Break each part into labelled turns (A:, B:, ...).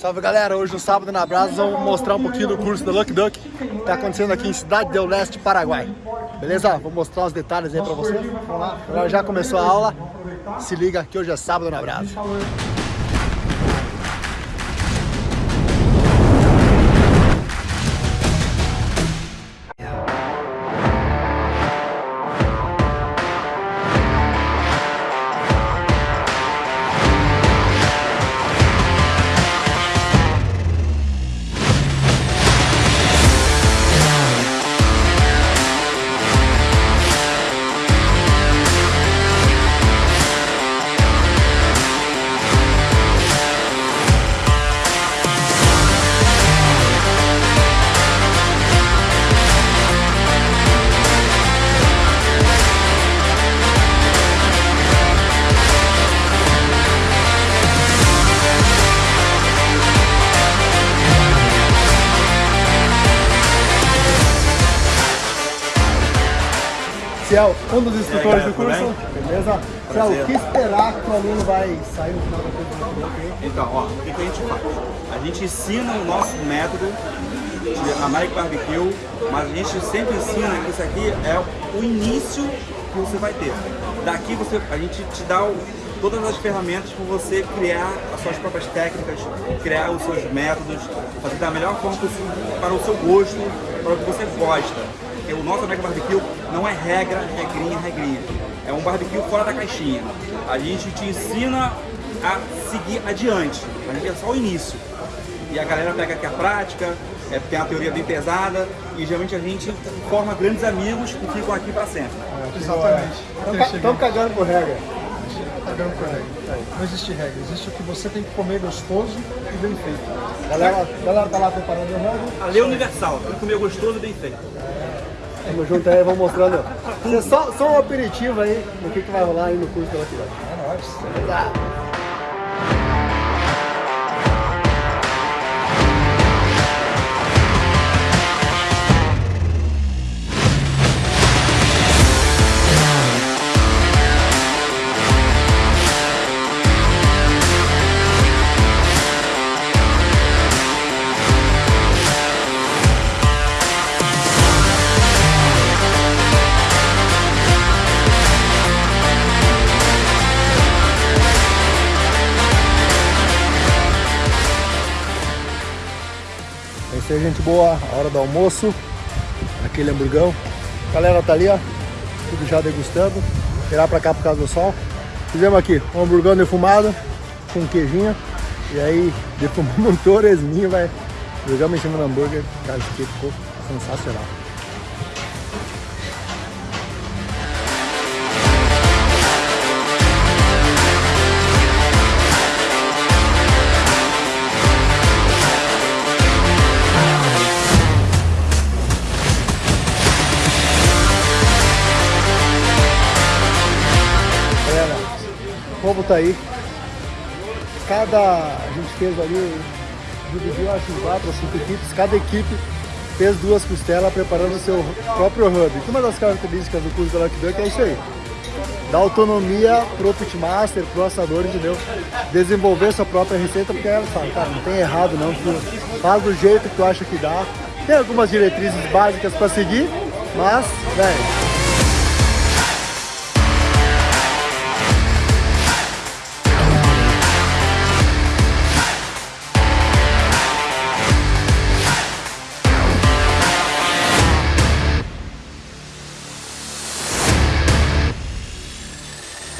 A: Salve galera, hoje no sábado na Brasa vamos mostrar um pouquinho do curso da Lucky Duck que está acontecendo aqui em Cidade del Leste, Paraguai. Beleza? Vou mostrar os detalhes aí pra vocês. Agora já começou a aula. Se liga que hoje é sábado na Brasa. Ciel, um dos instrutores do curso. Beleza? Ciel, o que esperar que o aluno vai sair no final da curso?
B: Então, ó, o que, que a gente faz? A gente ensina o nosso método de American Barbecue, mas a gente sempre ensina que isso aqui é o início que você vai ter. Daqui você, a gente te dá o, todas as ferramentas para você criar as suas próprias técnicas, criar os seus métodos, fazer da melhor forma possível para o seu gosto, para o que você gosta o nosso Mega Barbecue não é regra, regrinha, regrinha. É um barbecue fora da caixinha. A gente te ensina a seguir adiante. A gente é só o início. E a galera pega aqui a prática, é, tem a teoria bem pesada e geralmente a gente forma grandes amigos que ficam aqui para sempre.
A: É, exatamente. Estão cagando por regra.
C: Cagando por regra. Não existe regra, existe o que você tem que comer gostoso e bem feito.
A: Galera, galera tá lá preparando o regra.
B: A lei universal, tem que comer gostoso e bem feito.
A: Tamo junto aí, vamos mostrando. Só, só um aperitivo aí no que, que vai rolar aí no curso da Lucky
C: É nóis.
A: Tá. Gente boa. A hora do almoço. Aquele hamburgão. A galera tá ali, ó. Tudo já degustando. Virar pra cá por causa do sol. Fizemos aqui um hamburgão defumado com queijinho. E aí defumamos um torresminho, vai. Jogamos em cima do hambúrguer. Cara, isso aqui ficou sensacional. O povo tá aí. Cada. A gente fez ali, dividiu acho em quatro ou cinco equipes. Cada equipe fez duas costelas preparando o seu próprio hub. E uma das características do curso da Lucky Duck é isso aí. Dar autonomia pro pitmaster, pro assador, entendeu? Desenvolver sua própria receita, porque ela fala, cara, não tem errado não, faz do jeito que tu acha que dá. Tem algumas diretrizes básicas para seguir, mas, velho,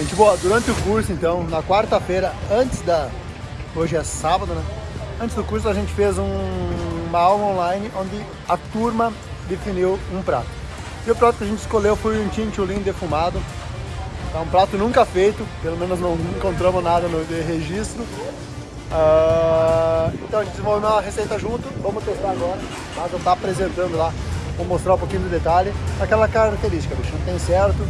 A: Gente boa, durante o curso então, na quarta-feira, antes da. Hoje é sábado, né? Antes do curso a gente fez um... uma aula online onde a turma definiu um prato. E o prato que a gente escolheu foi um chinchulin defumado. É um prato nunca feito, pelo menos não encontramos nada no registro. Uh... Então a gente desenvolveu uma receita junto, vamos testar agora. Mas eu estar apresentando lá, vou mostrar um pouquinho do detalhe. Aquela característica, bicho, não tem certo,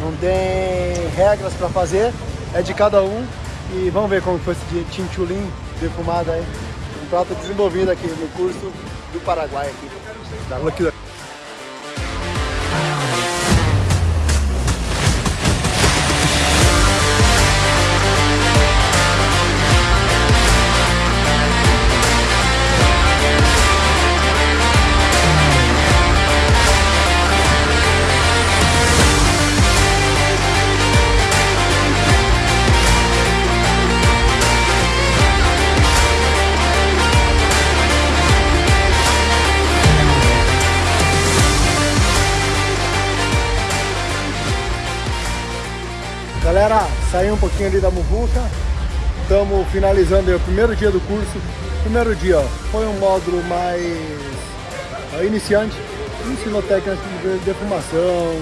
A: não tem regras para fazer, é de cada um. E vamos ver como foi esse chinchulin defumado aí. Um prato desenvolvido aqui no curso do Paraguai aqui, da galera, saí um pouquinho ali da muvuca. Estamos finalizando o primeiro dia do curso. Primeiro dia, foi um módulo mais iniciante. Ensinou técnicas de defumação,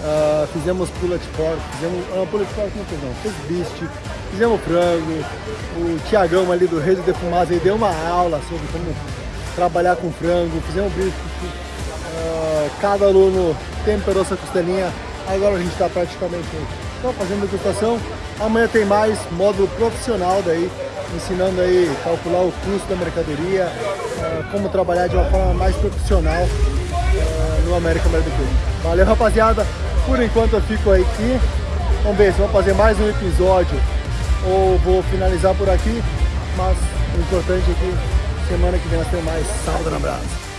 A: uh, fizemos pula de porco, fizemos. Uh, pula de porco não não, fez beast, fizemos frango. O Tiagão ali do Reis de Defumados deu uma aula sobre como trabalhar com frango, fizemos bife. Uh, cada aluno temperou sua costelinha. Agora a gente está praticamente só fazendo degustação. Amanhã tem mais módulo profissional daí, ensinando aí calcular o custo da mercadoria, uh, como trabalhar de uma forma mais profissional uh, no América Barbecue. Valeu rapaziada, por enquanto eu fico aqui. Vamos ver se vou fazer mais um episódio ou vou finalizar por aqui, mas o importante é que semana que vem nós temos mais Sábado na Brasa.